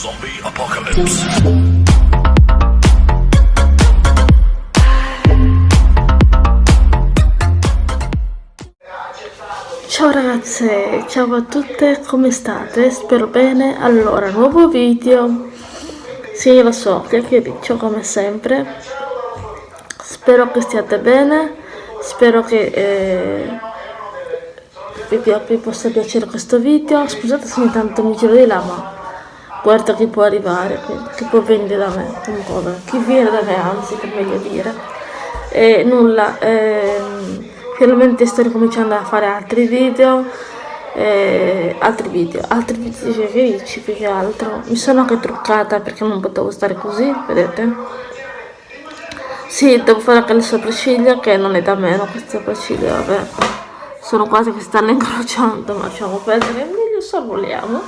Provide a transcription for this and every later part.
Zombie Apocalypse. Ciao ragazze, ciao a tutte, come state? Spero bene. Allora, nuovo video. Sì, lo so, chiacchiericcio come sempre. Spero che stiate bene. Spero che eh, vi, vi possa piacere questo video. Scusate se ogni tanto mi giro di là, ma guarda chi può arrivare, chi può venire da me, comunque, chi viene da me anzi, per meglio dire. E nulla, ehm, finalmente sto ricominciando a fare altri video, eh, altri video, altri video felici più che altro. Mi sono anche truccata perché non potevo stare così, vedete? Sì, devo fare anche le sopracciglia che non è da meno queste sopracciglia, vabbè. Sono quasi che stanno incrociando, ma lasciamo perdere, meglio sorvoliamo.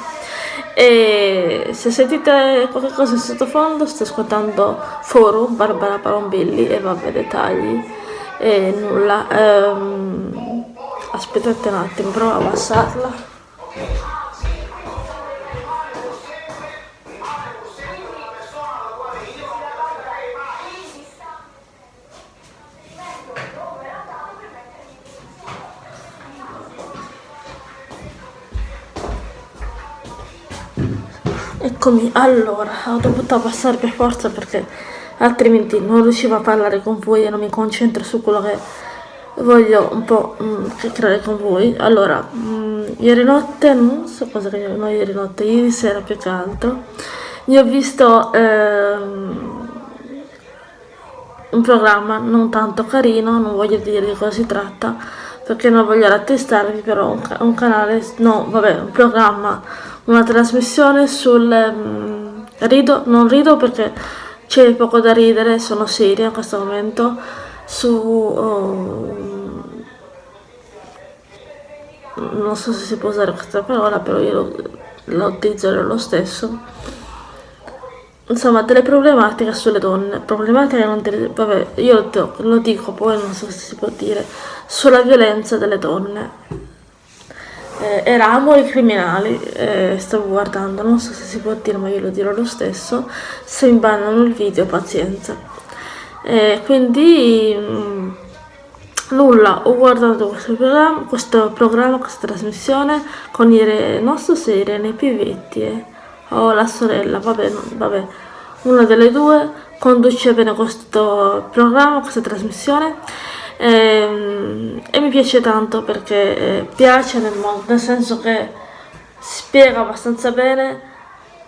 E se sentite qualcosa in sottofondo sto ascoltando Forum, Barbara Parombilli e vabbè dettagli e nulla. Ehm, aspettate un attimo, provo a abbassarla. Eccomi, allora, ho dovuto abbassare per forza perché altrimenti non riuscivo a parlare con voi e non mi concentro su quello che voglio un po' mm, chiacchierare con voi. Allora, mm, ieri notte, non so cosa che no ieri notte, ieri sera più che altro, io ho visto ehm, un programma non tanto carino, non voglio dire di cosa si tratta, perché non voglio rattestarvi, però un, un canale, no, vabbè, un programma una trasmissione sul um, rido, non rido perché c'è poco da ridere, sono seria in questo momento, su... Um, non so se si può usare questa parola, però io la utilizzerò lo stesso. Insomma, delle problematiche sulle donne, problematiche non vabbè, io lo dico, poi non so se si può dire, sulla violenza delle donne eh, eravamo i criminali, eh, stavo guardando, non so se si può dire ma io lo dirò lo stesso, se mi bannano il video pazienza. Eh, quindi mh, mm, nulla, ho guardato questo programma, questo programma, questa trasmissione con il nostro Irene Pivetti eh. o la sorella, vabbè, no, vabbè, una delle due conduce bene questo programma, questa trasmissione e, ehm, e mi piace tanto perché eh, piace nel mondo, nel senso che spiega abbastanza bene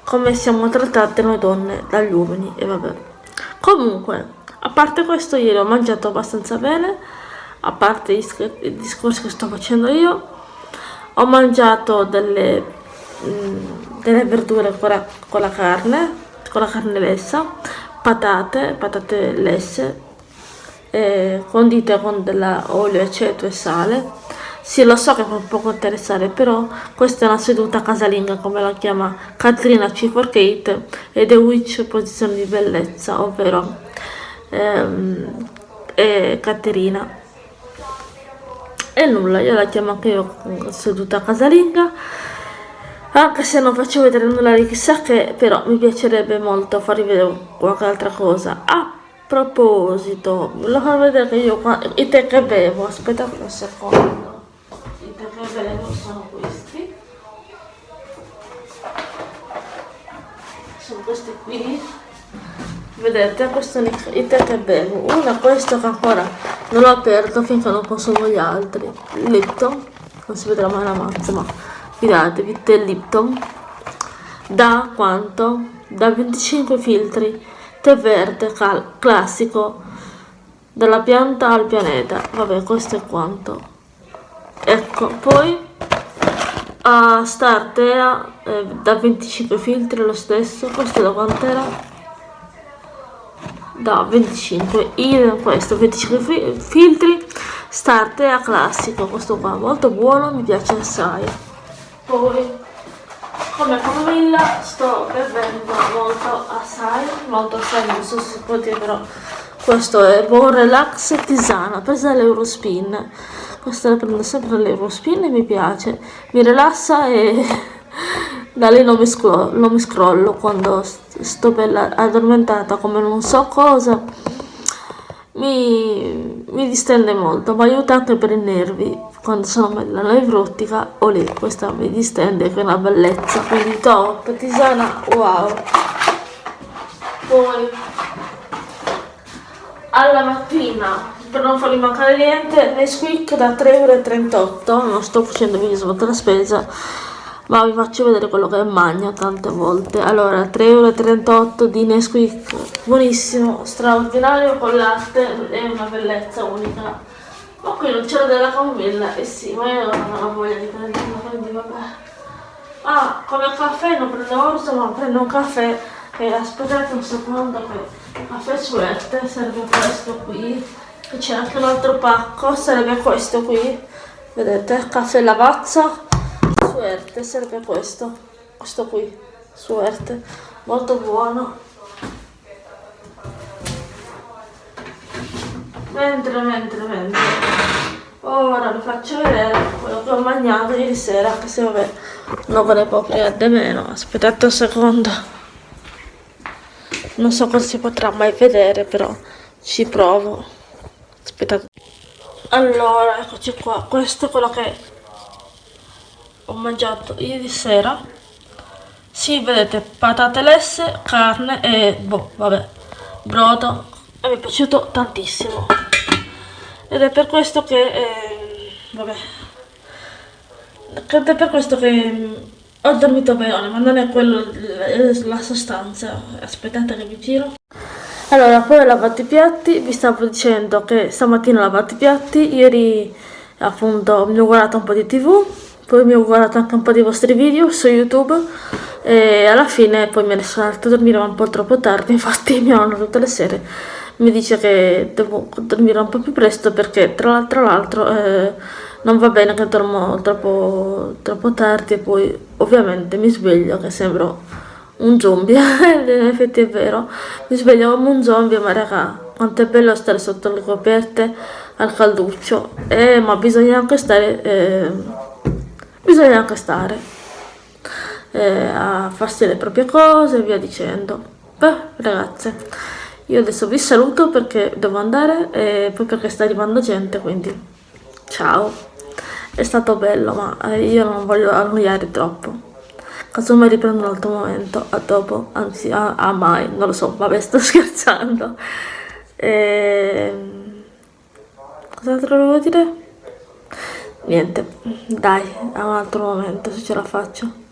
come siamo trattate noi donne dagli uomini e vabbè. Comunque, a parte questo ieri ho mangiato abbastanza bene, a parte i discorsi che sto facendo io, ho mangiato delle, mh, mm, delle verdure con la, con la carne, con la carne lessa, patate, patate lesse, eh, condite con dell'olio, aceto e sale. Sì, lo so che può poco interessare, però questa è una seduta casalinga, come la chiama Katrina C4Kate, e The Witch posizione di bellezza, ovvero ehm, è Caterina. E nulla, io la chiamo anche io seduta casalinga, anche se non faccio vedere nulla di chissà che, però mi piacerebbe molto farvi vedere qualche altra cosa. Ah, proposito, volevo far vedere che io qua, i tè che bevo, aspettate un secondo, i tè che bevo sono questi, sono questi qui, vedete, questo è i tè che bevo, uno è questo che ancora non l'ho aperto finché non consumo gli altri, Lipton, non si vedrà mai la mazza, ma fidatevi, tè Lipton, da quanto? Da 25 filtri, tè verde classico dalla pianta al pianeta. Vabbè questo è quanto. Ecco poi a Startea eh, da 25 filtri lo stesso. Questo da quant'era? Da 25 idem questo 25 filtri. Startea classico questo qua molto buono mi piace assai. Poi come camomilla sto bevendo molto assai, molto assai, non so se dire però questo è buon relax tisana, presa dall'Eurospin, questa la prendo sempre dall'Eurospin e mi piace, mi rilassa e da lì non mi, scrollo, non mi scrollo quando sto bella addormentata come non so cosa. Mi, mi distende molto ma aiuta anche per i nervi quando sono bella nevrotica o lì questa mi distende che è una bellezza quindi top tisana wow. Poi alla mattina per non farmi mancare niente Nesquik da 3,38 euro non sto facendo video sotto la spesa ma vi faccio vedere quello che magno tante volte. Allora 3,38 euro di Nesquik buonissimo straordinario con latte è una bellezza unica ma qui non c'era della camomilla eh sì ma io non ho voglia di prenderlo quindi vabbè ah come caffè non prendo orso ma prendo un caffè e aspettate un secondo che caffè suerte serve questo qui. E c'è anche un altro pacco serve questo qui. Vedete caffè lavazza suerte serve questo questo qui suerte. Molto buono mentre mentre mentre. Ora vi faccio vedere quello che ho mangiato ieri sera che se vabbè non ne può prendere meno. Aspettate un secondo. Non so cosa si potrà mai vedere però ci provo. Aspettate. Allora eccoci qua. Questo è quello che ho mangiato ieri sera. Sì vedete patate lesse carne e boh vabbè brodo e mi è piaciuto tantissimo. Ed è per questo che eh, vabbè. Ed è per questo che mm, ho dormito bene ma non è quello la sostanza. Aspettate che vi giro. Allora poi ho lavato i piatti. Vi stavo dicendo che stamattina ho lavato i piatti. Ieri appunto mi ho guardato un po' di tv poi mi ho guardato anche un po' dei vostri video su youtube. E alla fine poi ne sono andata a dormire un po' troppo tardi. Infatti mia nonna tutte le sere mi dice che devo dormire un po' più presto perché tra, l'altro eh, non va bene che dormo troppo, troppo tardi e poi ovviamente mi sveglio che sembro un zombie. In effetti è vero. Mi sveglio come un zombie ma raga quanto è bello stare sotto le coperte al calduccio. Eh, ma bisogna anche stare eh, bisogna anche stare eh, a farsi le proprie cose e via dicendo. Beh, ragazze, io adesso vi saluto perché devo andare e poi perché sta arrivando gente, quindi ciao. È stato bello, ma eh, io non voglio annoiare troppo. Casomai riprendo un altro momento, a dopo, anzi a, a mai, non lo so, vabbè sto scherzando. Ehm, cos'altro volevo dire? niente dai a un altro momento se ce la faccio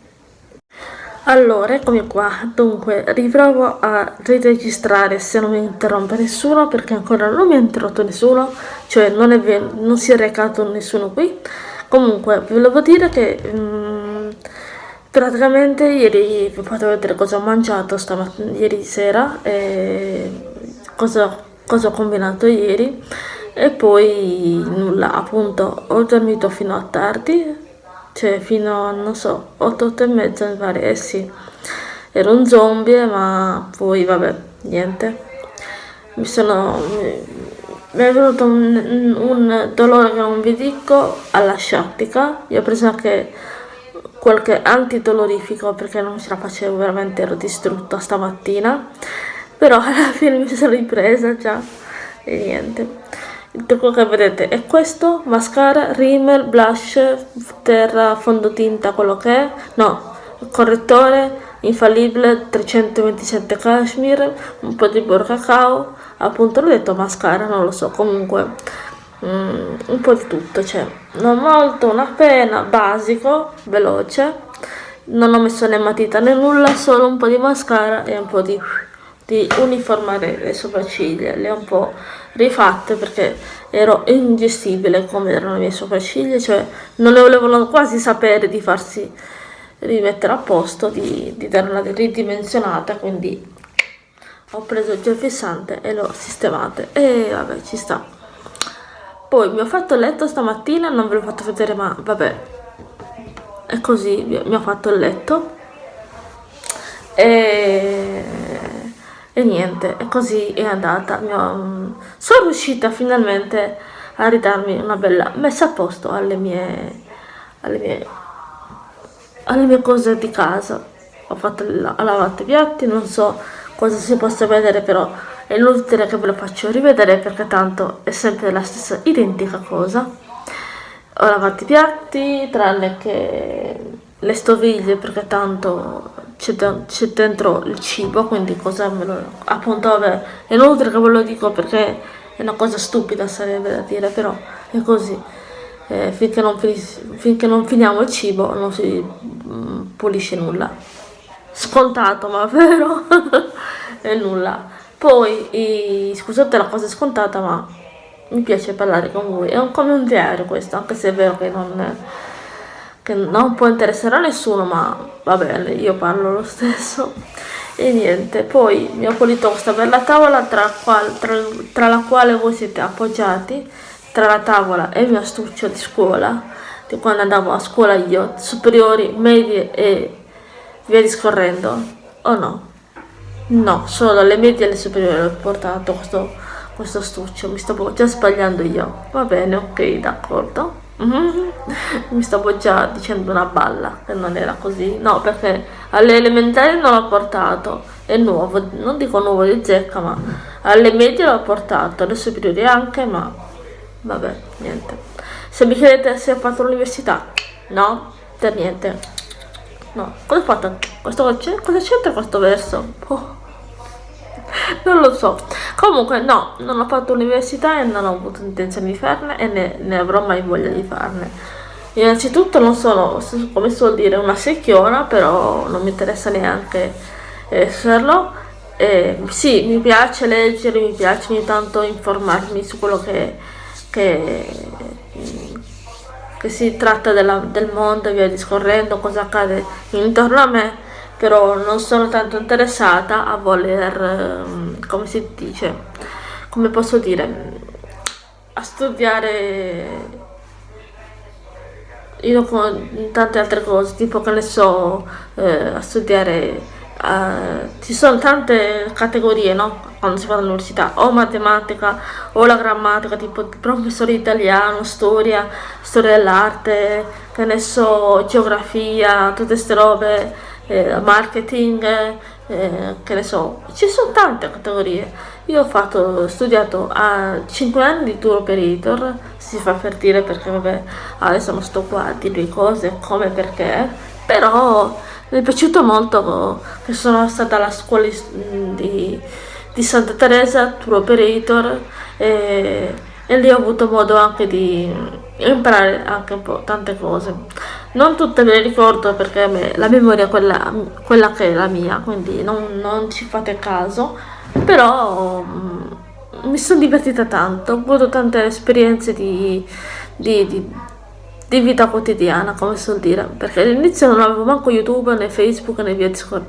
allora eccomi qua. Dunque riprovo a riregistrare se non mi interrompe nessuno perché ancora non mi ha interrotto nessuno cioè non, è non si è recato nessuno qui. Comunque vi volevo dire che um, praticamente ieri vi fatto vedere cosa ho mangiato ieri sera e cosa, cosa ho combinato ieri. E poi nulla appunto ho dormito fino a tardi cioè fino a non so 8 8 e mezza mi pare. Eh sì. Ero un zombie ma poi vabbè niente. Mi sono mi, è venuto un, un, dolore che non vi dico alla sciatica. Io ho preso anche qualche antidolorifico perché non ce la facevo veramente ero distrutta stamattina. Però alla fine mi sono ripresa già e niente il trucco che vedete? È questo mascara rimel blush terra fondotinta quello che è. No correttore infallibile 327 cashmere un po' di burro cacao. Appunto l'ho detto mascara non lo so comunque mm, un po' di tutto cioè non molto una penna basico veloce. Non ho messo né matita né nulla solo un po' di mascara e un po' di di uniformare le sopracciglia. Le ho un po' rifatte perché ero ingestibile come erano le mie sopracciglia cioè non le volevano quasi sapere di farsi rimettere a posto di, di dare ridimensionata quindi ho preso il gel fissante e l'ho sistemate. E vabbè ci sta. Poi mi ho fatto il letto stamattina non ve l'ho fatto vedere ma vabbè è così mi ho fatto il letto. E e niente, e così è andata. Ho, sono riuscita finalmente a ridarmi una bella messa a posto alle mie, alle mie alle mie cose di casa. Ho fatto la, ho lavato i piatti, non so cosa si possa vedere però è inutile che ve lo faccio rivedere perché tanto è sempre la stessa identica cosa. Ho lavato i piatti, tranne che le stoviglie perché tanto c'è dentro il cibo, quindi cosa me lo... appunto è inutile che ve lo dico perché è una cosa stupida sarebbe da dire, però è così. Eh, finché, non finché, non finiamo il cibo non si mm, pulisce nulla. Scontato, ma vero? è nulla. Poi, i, scusate la cosa scontata, ma mi piace parlare con voi. È un, come un diario questo, anche se è vero che non, che non può interessare a nessuno, ma va bene, io parlo lo stesso. E niente poi mi ho pulito questa bella tavola tra, qual, tra, tra, la quale voi siete appoggiati tra la tavola e il mio astuccio di scuola di quando andavo a scuola io superiori, medie e via discorrendo. O no? no, solo dalle medie alle superiori ho portato questo, questo astuccio mi stavo già sbagliando io. Va bene, ok, d'accordo mi stavo già dicendo una balla che non era così. No perché alle elementari non l'ho portato. È nuovo non dico nuovo di zecca ma alle medie l'ho portato alle superiori anche ma vabbè niente. Se mi chiedete se ho fatto l'università no per niente. No. Cosa ho fatto? Questo cosa c'entra questo verso? Oh non lo so. Comunque no non ho fatto università e non ho avuto intenzione di farne e ne, ne avrò mai voglia di farne. Innanzitutto non sono come suol dire una secchiona però non mi interessa neanche esserlo eh, sì mi piace leggere mi piace ogni tanto informarmi su quello che, che, che si tratta della, del mondo e via discorrendo cosa accade intorno a me però non sono tanto interessata a voler, ehm, come si dice, come posso dire, a studiare io con tante altre cose, tipo che ne so, eh, a studiare, eh, ci sono tante categorie, no? Quando si fa all'università, o matematica, o la grammatica, tipo professore italiano, storia, storia dell'arte, che ne so, geografia, tutte queste robe eh, marketing, eh, che ne so, ci sono tante categorie. Io ho fatto, studiato a 5 anni di tour operator, si fa per dire perché vabbè, adesso non sto qua a dirvi cose, come perché, però mi è piaciuto molto che sono stata alla scuola di, di Santa Teresa, tour operator, e, e lì ho avuto modo anche di imparare anche un po' tante cose. Non tutte me le ricordo perché me, la memoria è quella, quella, che è la mia quindi non, non ci fate caso. Però um, mi sono divertita tanto ho avuto tante esperienze di, di, di, di vita quotidiana come si dire perché all'inizio non avevo manco youtube né facebook né via, discor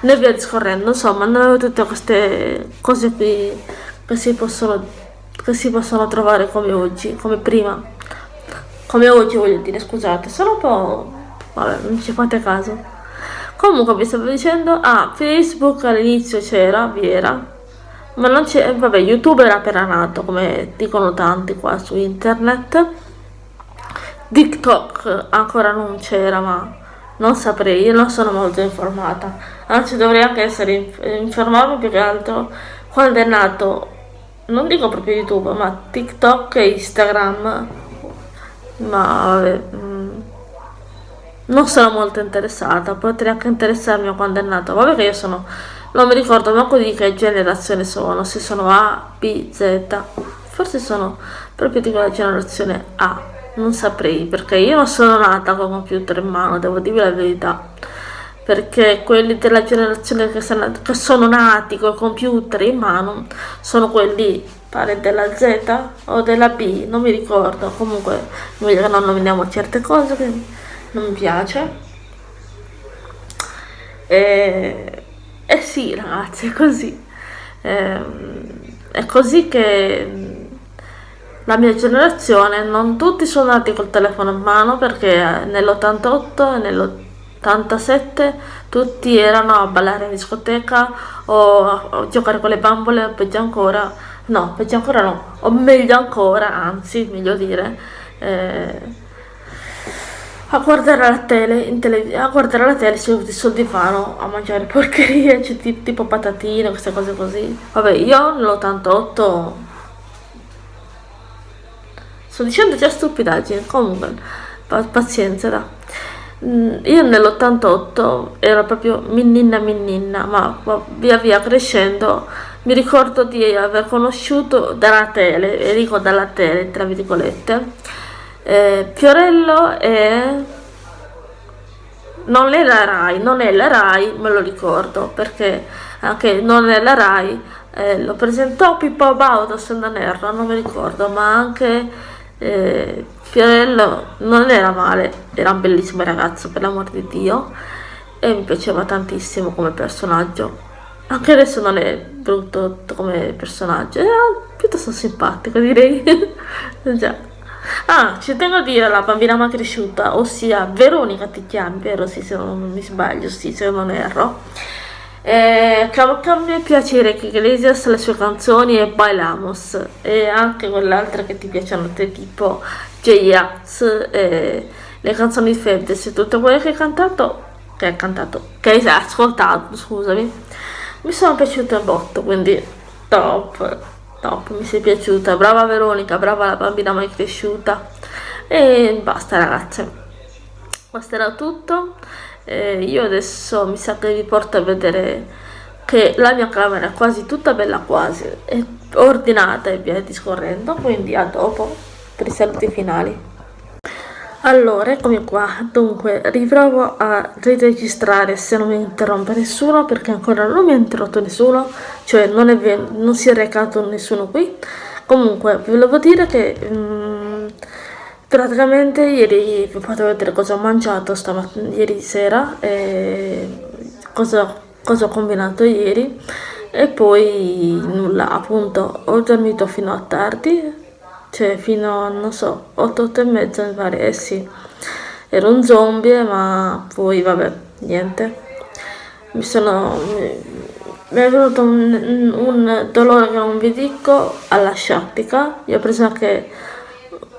né via discorrendo insomma non avevo tutte queste cose qui che si possono, che si possono trovare come oggi come prima come oggi voglio dire scusate sono un po' vabbè non ci fate caso. Comunque vi stavo dicendo ah facebook all'inizio c'era vi era ma non c'è vabbè youtube era appena nato come dicono tanti qua su internet. Tiktok ancora non c'era ma non saprei io non sono molto informata. Anzi dovrei anche essere informato più che altro quando è nato non dico proprio youtube ma tiktok e instagram ma vabbè, mm, non sono molto interessata, potrei anche interessarmi a quando è nato, vabbè che io sono, non mi ricordo manco di che generazione sono, se sono A, B, Z, forse sono proprio di quella generazione A, non saprei, perché io non sono nata con computer in mano, devo dirvi la verità, perché quelli della generazione che sono nati con computer in mano sono quelli pare della Z o della B, non mi ricordo, comunque meglio che non nominiamo certe cose che non mi piace. E, e sì ragazzi, è così. E, è così che la mia generazione, non tutti sono nati col telefono in mano perché nell'88 e nell'87 tutti erano a ballare in discoteca o a giocare con le bambole peggio ancora no, peggio ancora no, o meglio ancora, anzi, meglio dire, eh, a guardare la tele, tele a guardare la tele seduti sul divano a mangiare porcherie, cioè, tipo patatine, queste cose così. Vabbè, io nell'88 sto dicendo già stupidaggine, comunque, pazienza, da. Mm, io nell'88 ero proprio minnina minnina, ma via via crescendo. Mi ricordo di aver conosciuto dalla tele, e dico dalla tele, tra virgolette, eh, Fiorello è... non è la RAI, non è la RAI, me lo ricordo, perché anche non è la RAI, eh, lo presentò Pippo Baudo se non erro, non mi ricordo, ma anche eh, Fiorello non era male, era un bellissimo ragazzo per l'amor di Dio e mi piaceva tantissimo come personaggio. Anche adesso non è brutto come personaggio, era piuttosto simpatico direi. Già. Ah, ci tengo a dire la bambina ma cresciuta, ossia Veronica ti chiami, vero? Sì, se non mi sbaglio, sì, se non erro. Eh, cambia piacere che Iglesias le sue canzoni e Bailamos e anche quell'altra che ti piacciono a te tipo J-Ax e le canzoni di Fedez e tutte quelle che hai cantato che hai cantato che hai ascoltato scusami mi sono piaciute un botto quindi top top, mi sei piaciuta, brava Veronica, brava la bambina mai cresciuta. E basta ragazze, questo era tutto, eh, io adesso mi sa che vi porto a vedere che la mia camera è quasi tutta bella quasi, è ordinata e via discorrendo, quindi a dopo per i saluti finali. Allora, eccomi qua, dunque riprovo a riregistrare se non mi interrompe nessuno perché ancora non mi ha interrotto nessuno, cioè non, è, non si è recato nessuno qui. Comunque, vi volevo dire che um, praticamente ieri vi potete vedere cosa ho mangiato ieri sera e cosa, cosa ho combinato ieri. E poi nulla, appunto, ho dormito fino a tardi cioè fino a, non so, 8, 8 e mezza mi pare, eh sì, ero un zombie, ma poi vabbè, niente, mi sono, mi, è venuto un, un, dolore che non vi dico alla sciatica, io ho preso anche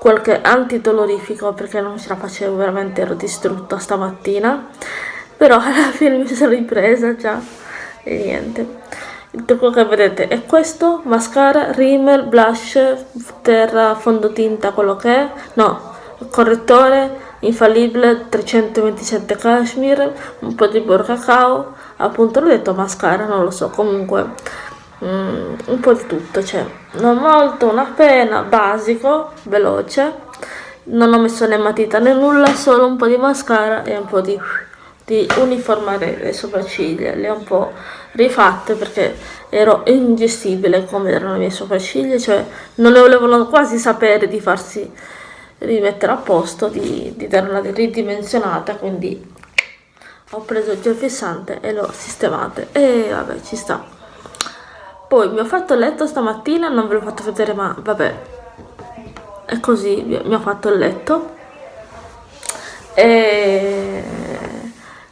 qualche antidolorifico perché non ce la facevo, veramente ero distrutta stamattina, però alla fine mi sono ripresa già e niente. Il trucco che vedete è questo mascara rimel blush terra fondotinta quello che è. No correttore infallibile 327 cashmere un po' di burro cacao appunto l'ho detto mascara non lo so. Comunque mm, un po' di tutto cioè non molto una penna basico veloce. Non ho messo né matita né nulla solo un po' di mascara e un po' di, di uniformare le sopracciglia. Le ho un po' rifatte perché ero ingestibile come erano le mie sopracciglia, cioè non ne volevano quasi sapere di farsi rimettere a posto, di, di dare una ridimensionata, quindi ho preso il gel fissante e l'ho sistemate. E vabbè ci sta. Poi mi ho fatto il letto stamattina, non ve l'ho fatto vedere ma vabbè, è così, mi ho fatto il letto e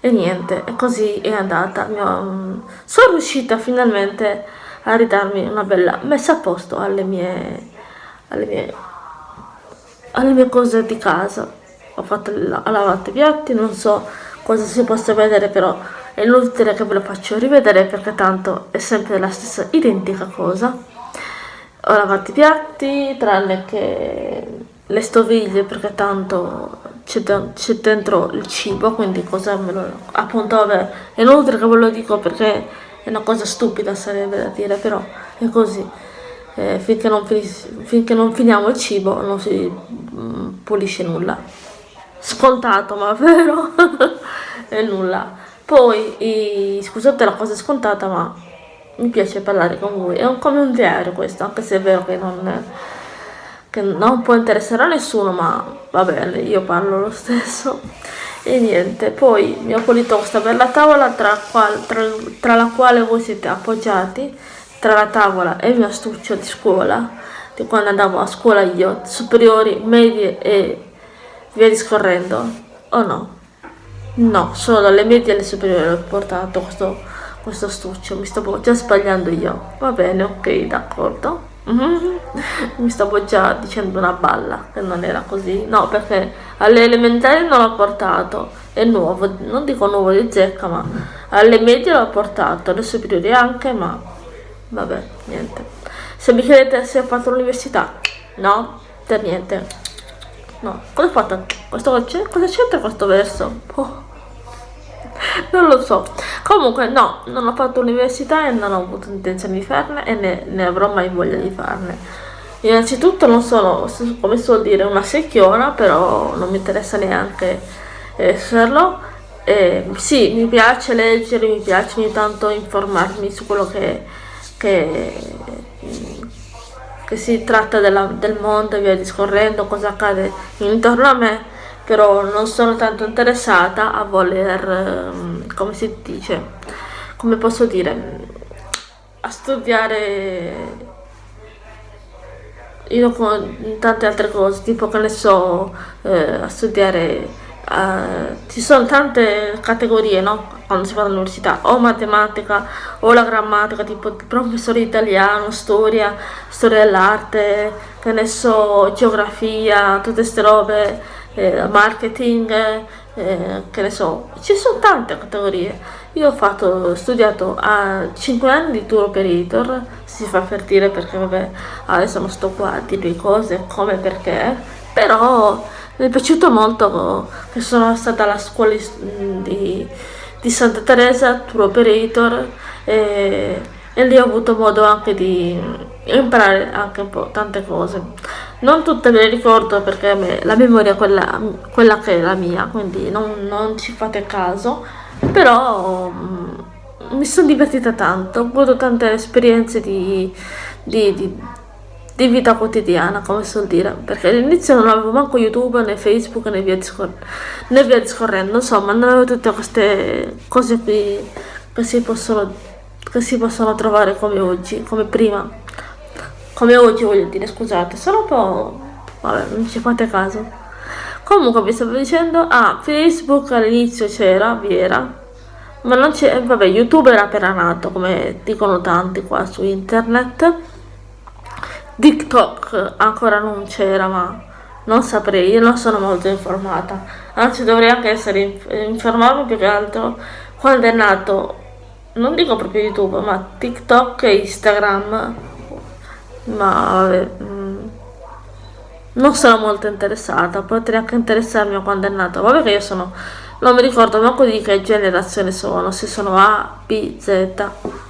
e niente, e così è andata. Ho, sono riuscita finalmente a ridarmi una bella messa a posto alle mie, alle mie, alle mie cose di casa. Ho fatto la, lavato i piatti, non so cosa si possa vedere, però è inutile che ve lo faccio rivedere perché tanto è sempre la stessa identica cosa. Ho lavato i piatti, tranne che le stoviglie perché tanto c'è dentro il cibo, quindi cosa me lo... appunto vabbè, è inutile che ve lo dico perché è una cosa stupida sarebbe da dire, però è così. Eh, finché, non finché, non finiamo il cibo non si mm, pulisce nulla. Scontato, ma vero? è nulla. Poi, i, scusate la cosa scontata, ma mi piace parlare con voi. È un, come un diario questo, anche se è vero che non... Che non può interessare a nessuno ma va bene io parlo lo stesso e niente poi mi ho pulito questa bella tavola tra, qual, tra, tra la quale voi siete appoggiati tra la tavola e il mio astuccio di scuola di quando andavo a scuola io superiori medie e via discorrendo o no no solo alle medie e alle superiori ho portato questo questo astuccio mi stavo già sbagliando io va bene ok d'accordo Mm-hmm. Mi stavo già dicendo una balla che non era così. No, perché alle elementari non l'ho portato, è nuovo, non dico nuovo di zecca, ma alle medie l'ho portato, alle superiori anche, ma vabbè, niente. Se mi chiedete se ho fatto l'università, no, per niente. No, cosa ho fatto? Questo, cosa c'entra questo verso? Oh non lo so comunque no non ho fatto università e non ho avuto intenzione di farne e ne, ne avrò mai voglia di farne innanzitutto non sono come suol dire una secchiona però non mi interessa neanche esserlo eh, sì mi piace leggere mi piace ogni tanto informarmi su quello che, che, che si tratta della, del mondo e via discorrendo cosa accade intorno a me però non sono tanto interessata a voler, ehm, come si dice, come posso dire, a studiare io con tante altre cose, tipo che ne so, eh, a studiare, uh, ci sono tante categorie, no? Quando si fa all'università, o matematica, o la grammatica, tipo professore italiano, storia, storia dell'arte, che ne so, geografia, tutte queste robe eh, marketing, eh, che ne so, ci sono tante categorie. Io ho fatto, studiato a 5 anni di tour operator, si fa per dire perché vabbè, adesso non sto qua a dirvi cose come perché, però mi è piaciuto molto che sono stata alla scuola di, di Santa Teresa, tour operator, e, e lì ho avuto modo anche di imparare anche un po' tante cose. Non tutte me le ricordo perché me, la memoria è quella, quella, che è la mia quindi non, non ci fate caso però um, mi sono divertita tanto ho avuto tante esperienze di, di, di, di vita quotidiana come si suol dire perché all'inizio non avevo manco youtube né facebook né via, discor né via discorrendo insomma non avevo tutte queste cose qui che si possono, che si possono trovare come oggi come prima come oggi voglio dire, scusate, sono un po'... vabbè, non ci fate caso. Comunque vi stavo dicendo, ah, Facebook all'inizio c'era, vi era, ma non c'è, vabbè, YouTube era appena nato, come dicono tanti qua su internet. TikTok ancora non c'era, ma non saprei, io non sono molto informata. Anzi, dovrei anche essere informarmi più che altro quando è nato, non dico proprio YouTube, ma TikTok e Instagram. Ma vabbè, mm, non sono molto interessata, potrei anche interessarmi a quando è nato, vabbè che io sono, non mi ricordo manco di che generazione sono, se sono A, B, Z,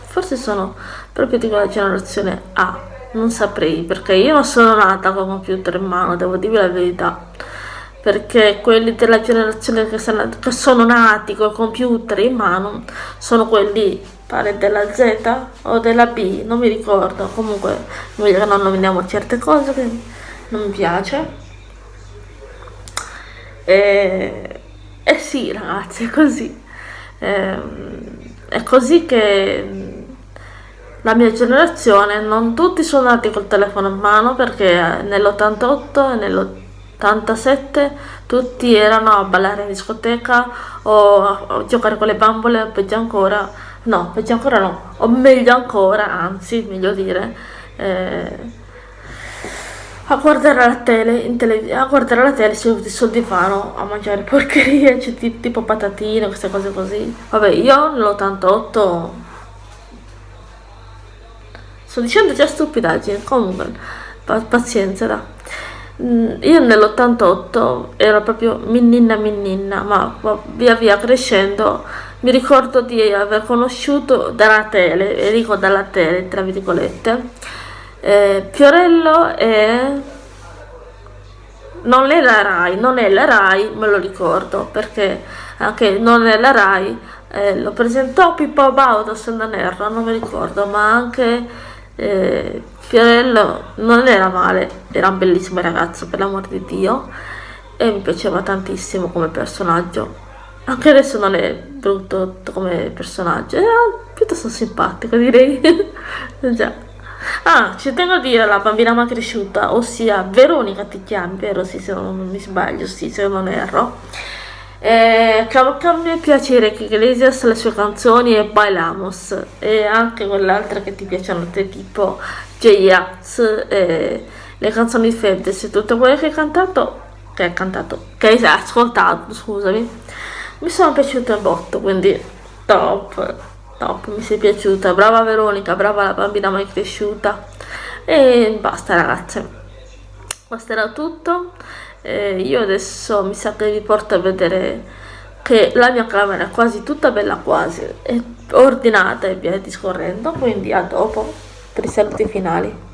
forse sono proprio di quella generazione A, non saprei, perché io non sono nata con computer in mano, devo dirvi la verità, perché quelli della generazione che sono nati con computer in mano sono quelli pare della Z o della B, non mi ricordo, comunque non nominiamo certe cose che non mi piace. E, e sì ragazzi, è così. E, è così che la mia generazione, non tutti sono nati col telefono in mano perché nell'88 e nell'87 tutti erano a ballare in discoteca o a giocare con le bambole, peggio ancora no, peggio ancora no, o meglio ancora, anzi, meglio dire, eh, a guardare la tele, tele a guardare la tele seduti sul divano a mangiare porcherie, cioè, tipo patatine, queste cose così. Vabbè, io nell'88 sto dicendo già stupidaggine, comunque, pazienza, da. Mm, io nell'88 ero proprio minnina minnina, ma via via crescendo mi ricordo di aver conosciuto dalla tele, e dico dalla tele tra virgolette, eh, Fiorello e non è la RAI, non è la RAI, me lo ricordo perché anche non è la RAI, eh, lo presentò Pippo Baudo se non erro, non mi ricordo, ma anche eh, Fiorello non era male, era un bellissimo ragazzo per l'amor di Dio e mi piaceva tantissimo come personaggio anche adesso non è brutto come personaggio, è piuttosto simpatico direi. Già. Ah, ci tengo a dire la bambina ma cresciuta, ossia Veronica ti chiami, vero? Sì, se non mi sbaglio, sì, se non erro. Eh, a me piacere che Iglesias le sue canzoni e Bailamos e anche quell'altra che ti piacciono a te tipo J-Ax le canzoni di Fedez e tutto quello che hai cantato che hai cantato che hai ascoltato scusami mi sono piaciute un botto quindi top top mi sei piaciuta. Brava Veronica brava la bambina mai cresciuta. E basta ragazze. Questo era tutto eh, io adesso mi sa che vi porto a vedere che la mia camera è quasi tutta bella quasi è ordinata e via discorrendo quindi a dopo per i saluti finali.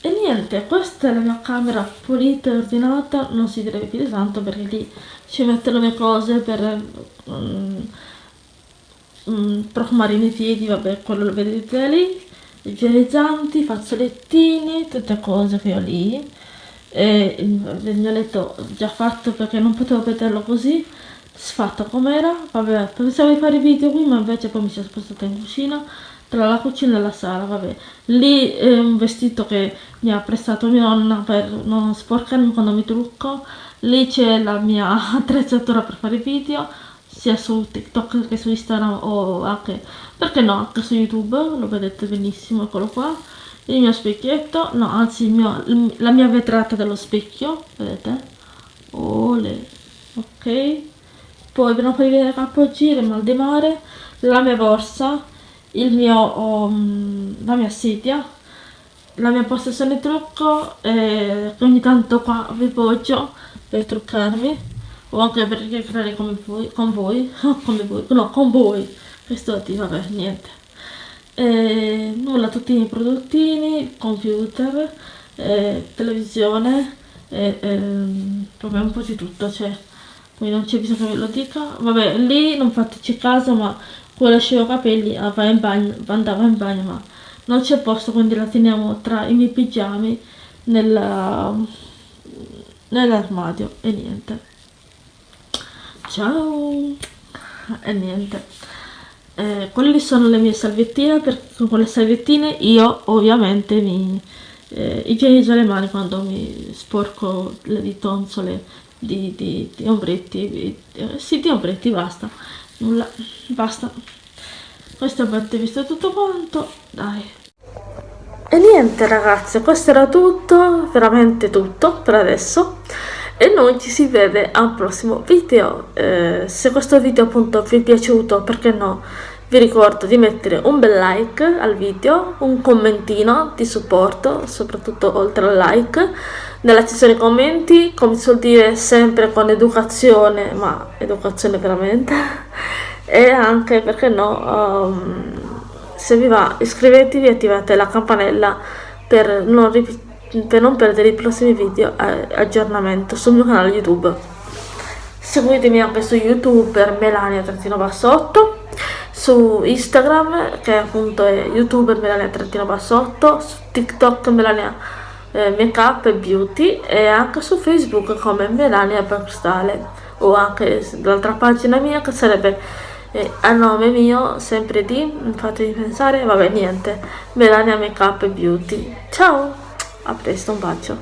E niente questa è la mia camera pulita e ordinata non si deve più di tanto perché lì ci metto le mie cose per um, um, profumare i miei piedi vabbè quello lo vedete lì i igienizzanti, fazzolettini, tutte cose che ho lì e il mio letto già fatto perché non potevo vederlo così sfatto com'era. Vabbè pensavo di fare video qui ma invece poi mi sono spostata in cucina tra la cucina e la sala vabbè. Lì è un vestito che mi ha prestato mia nonna per non sporcarmi quando mi trucco. Lì c'è la mia attrezzatura per fare video sia su TikTok che su Instagram o anche, perché no, anche su YouTube, lo vedete benissimo, eccolo qua. Il mio specchietto, no, anzi mio, la mia vetrata dello specchio, vedete? Ole, ok. Poi per non farvi vedere capogiro, mal di mare, la mia borsa, il mio, um, la mia sedia, la mia postazione trucco, eh, ogni tanto qua vi poggio per truccarmi o anche per chiacchierare con voi, come voi, no, con voi, questo ti vabbè, niente. E, nulla, tutti i miei prodottini, computer, eh, televisione, e, eh, proprio un po' di tutto, cioè, quindi non c'è bisogno che ve lo dica. Vabbè, lì non fateci caso, ma quello asciuga capelli va in bagno, andava in bagno, ma non c'è posto, quindi la teniamo tra i miei pigiami nell'armadio e niente. Ciao! E niente eh, quelle sono le mie salviettine perché con le salviettine io ovviamente mi eh, igienizzo le mani quando mi sporco le di tonsole di, di, di ombretti di, eh, sì di ombretti basta. Nulla basta. Questo avete visto tutto quanto dai. E niente ragazzi questo era tutto veramente tutto per adesso e noi ci si vede al prossimo video. Eh, se questo video appunto vi è piaciuto perché no vi ricordo di mettere un bel like al video un commentino di supporto soprattutto oltre al like nella sezione commenti come si suol dire sempre con educazione ma educazione veramente e anche perché no um, se vi va iscrivetevi e attivate la campanella per non ripetere per non perdere i prossimi video aggiornamento sul mio canale youtube. Seguitemi anche su youtube per melania-bassotto su instagram che appunto è youtube melania-bassotto su tiktok melania eh, make e beauty e anche su facebook come melania Bergstale o anche l'altra pagina mia che sarebbe eh, a nome mio sempre di fatemi pensare vabbè niente melania make e beauty. Ciao a presto, un bacio.